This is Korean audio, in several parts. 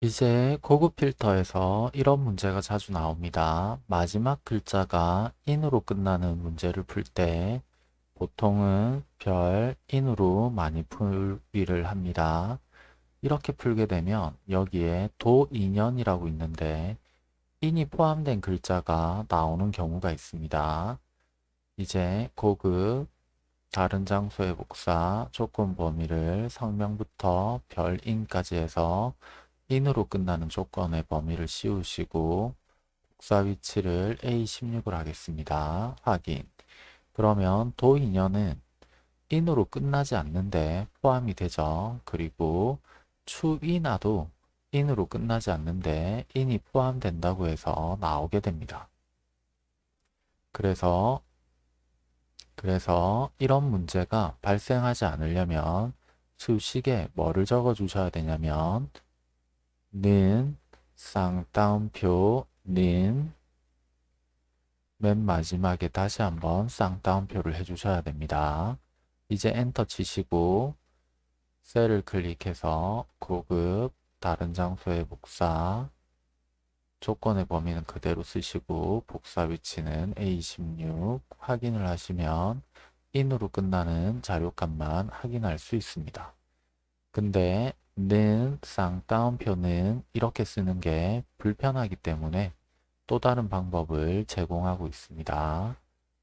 이제 고급 필터에서 이런 문제가 자주 나옵니다. 마지막 글자가 인으로 끝나는 문제를 풀 때 보통은 별, 인으로 많이 풀이를 합니다. 이렇게 풀게 되면 여기에 도인연이라고 있는데 인이 포함된 글자가 나오는 경우가 있습니다. 이제 고급, 다른 장소의 복사, 조건 범위를 성명부터 별인까지 해서 인으로 끝나는 조건의 범위를 씌우시고 복사 위치를 A16을 하겠습니다. 확인. 그러면 도인연은 인으로 끝나지 않는데 포함이 되죠. 그리고 추인화도 인으로 끝나지 않는데 인이 포함된다고 해서 나오게 됩니다. 그래서 그래서 이런 문제가 발생하지 않으려면 수식에 뭐를 적어 주셔야 되냐면 는 쌍따옴표 는 맨 마지막에 다시 한번 쌍따옴표를 해주셔야 됩니다. 이제 엔터 치시고 셀을 클릭해서 고급 다른 장소의 복사 조건의 범위는 그대로 쓰시고 복사 위치는 A26 확인을 하시면 인으로 끝나는 자료값만 확인할 수 있습니다. 근데 는 쌍따옴표는 이렇게 쓰는 게 불편하기 때문에 또 다른 방법을 제공하고 있습니다.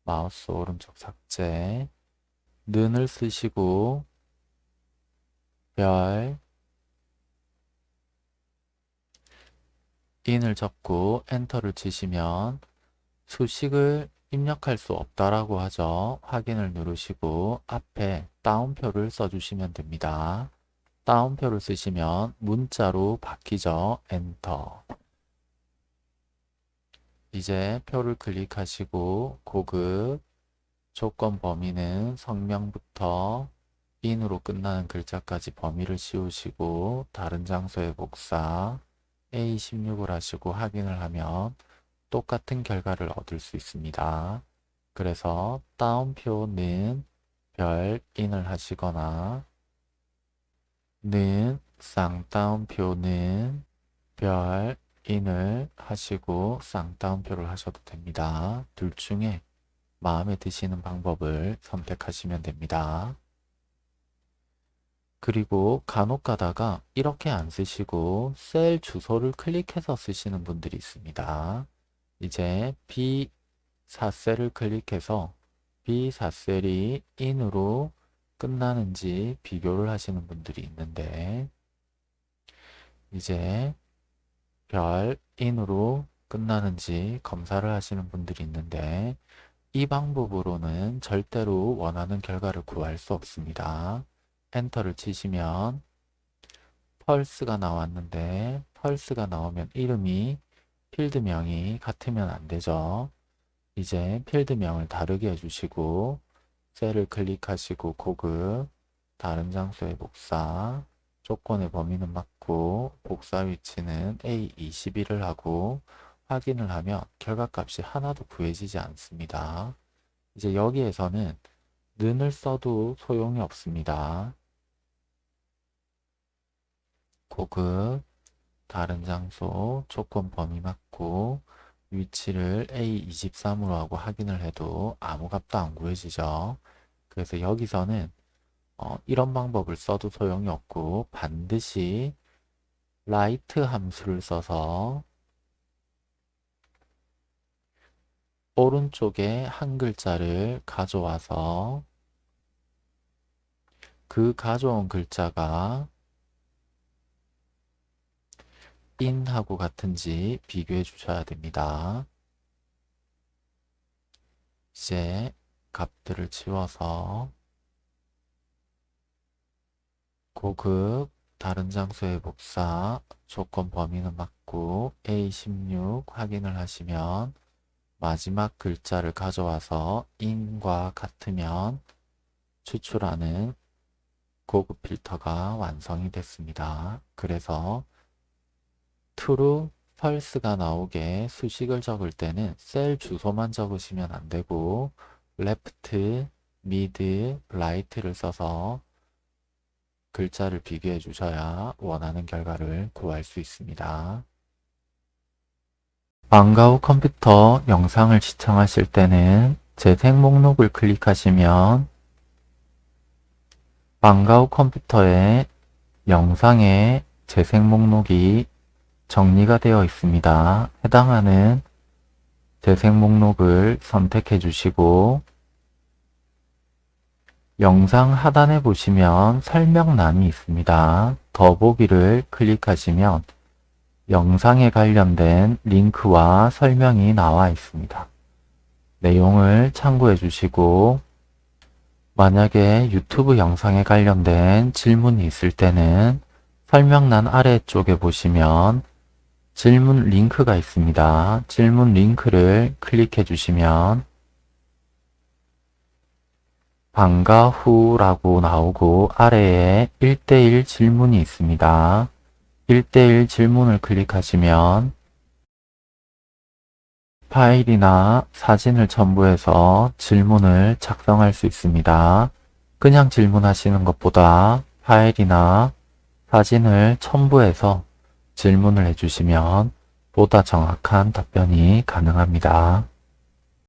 마우스 오른쪽 삭제 는을 쓰시고 별 인을 적고 엔터를 치시면 수식을 입력할 수 없다라고 하죠. 확인을 누르시고 앞에 따옴표를 써주시면 됩니다. 따옴표를 쓰시면 문자로 바뀌죠. 엔터. 이제 표를 클릭하시고 고급 조건 범위는 성명부터 인으로 끝나는 글자까지 범위를 씌우시고 다른 장소의 복사 A16을 하시고 확인을 하면 똑같은 결과를 얻을 수 있습니다. 그래서 따옴표는 별 인을 하시거나 는 쌍따옴표는 별 인을 하시고 쌍따옴표를 하셔도 됩니다. 둘 중에 마음에 드시는 방법을 선택하시면 됩니다. 그리고 간혹 가다가 이렇게 안 쓰시고 셀 주소를 클릭해서 쓰시는 분들이 있습니다. 이제 B4셀을 클릭해서 B4셀이 인으로 끝나는지 비교를 하시는 분들이 있는데 이제 별 인으로 끝나는지 검사를 하시는 분들이 있는데 이 방법으로는 절대로 원하는 결과를 구할 수 없습니다. 엔터를 치시면 펄스가 나왔는데 펄스가 나오면 이름이 필드명이 같으면 안 되죠. 이제 필드명을 다르게 해주시고 셀을 클릭하시고 고급 다른 장소의 복사 조건의 범위는 맞고 복사 위치는 A21을 하고 확인을 하면 결과값이 하나도 구해지지 않습니다. 이제 여기에서는 는을 써도 소용이 없습니다. 고급 다른 장소 조건 범위 맞고 위치를 A23으로 하고 확인을 해도 아무 값도 안 구해지죠. 그래서 여기서는 어, 이런 방법을 써도 소용이 없고 반드시 라이트 함수를 써서 오른쪽에 한 글자를 가져와서 그 가져온 글자가 in하고 같은지 비교해 주셔야 됩니다. 이제 값들을 지워서 고급 다른 장소의 복사 조건 범위는 맞고 A16 확인을 하시면 마지막 글자를 가져와서 in과 같으면 추출하는 고급 필터가 완성이 됐습니다. 그래서 true, false가 나오게 수식을 적을 때는 셀 주소만 적으시면 안 되고 left, mid, right를 써서 글자를 비교해 주셔야 원하는 결과를 구할 수 있습니다. 방과 후 컴퓨터 영상을 시청하실 때는 재생 목록을 클릭하시면 방과 후 컴퓨터에 영상의 재생 목록이 정리가 되어 있습니다. 해당하는 재생 목록을 선택해 주시고 영상 하단에 보시면 설명란이 있습니다. 더보기를 클릭하시면 영상에 관련된 링크와 설명이 나와 있습니다. 내용을 참고해 주시고 만약에 유튜브 영상에 관련된 질문이 있을 때는 설명란 아래쪽에 보시면 질문 링크가 있습니다. 질문 링크를 클릭해 주시면 방과 후라고 나오고 아래에 1대1 질문이 있습니다. 1대1 질문을 클릭하시면 파일이나 사진을 첨부해서 질문을 작성할 수 있습니다. 그냥 질문하시는 것보다 파일이나 사진을 첨부해서 질문을 해주시면 보다 정확한 답변이 가능합니다.